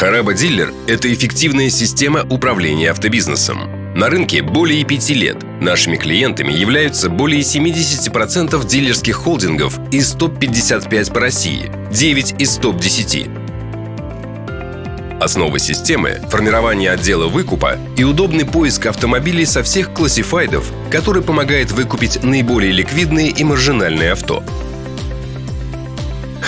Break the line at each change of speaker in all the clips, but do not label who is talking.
Хараба Диллер – это эффективная система управления автобизнесом. На рынке более пяти лет. Нашими клиентами являются более 70% дилерских холдингов из топ-55 по России, 9 из топ-10. Основа системы – формирование отдела выкупа и удобный поиск автомобилей со всех классифайдов, который помогает выкупить наиболее ликвидные и маржинальные авто –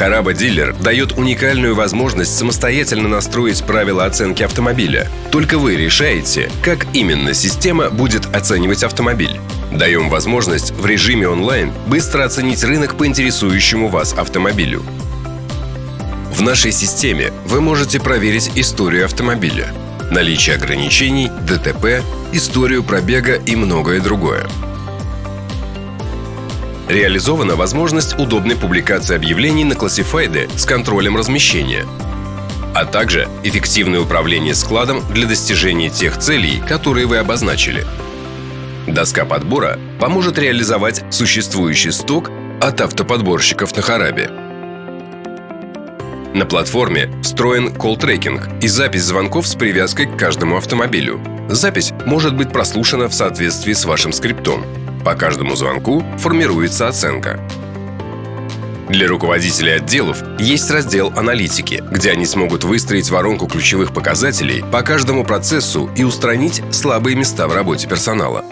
Хараба Дилер дает уникальную возможность самостоятельно настроить правила оценки автомобиля. Только вы решаете, как именно система будет оценивать автомобиль. Даем возможность в режиме онлайн быстро оценить рынок по интересующему вас автомобилю. В нашей системе вы можете проверить историю автомобиля, наличие ограничений, ДТП, историю пробега и многое другое. Реализована возможность удобной публикации объявлений на классифайды с контролем размещения, а также эффективное управление складом для достижения тех целей, которые вы обозначили. Доска подбора поможет реализовать существующий сток от автоподборщиков на Харабе. На платформе встроен колл-трекинг и запись звонков с привязкой к каждому автомобилю. Запись может быть прослушана в соответствии с вашим скриптом – по каждому звонку формируется оценка. Для руководителей отделов есть раздел «Аналитики», где они смогут выстроить воронку ключевых показателей по каждому процессу и устранить слабые места в работе персонала.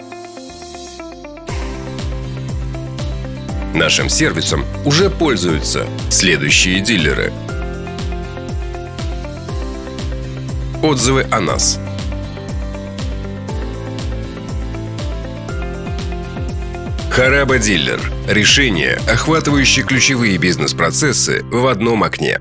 Нашим сервисом уже пользуются следующие дилеры. Отзывы о нас – Хараба Диллер – решение, охватывающее ключевые бизнес-процессы в одном окне.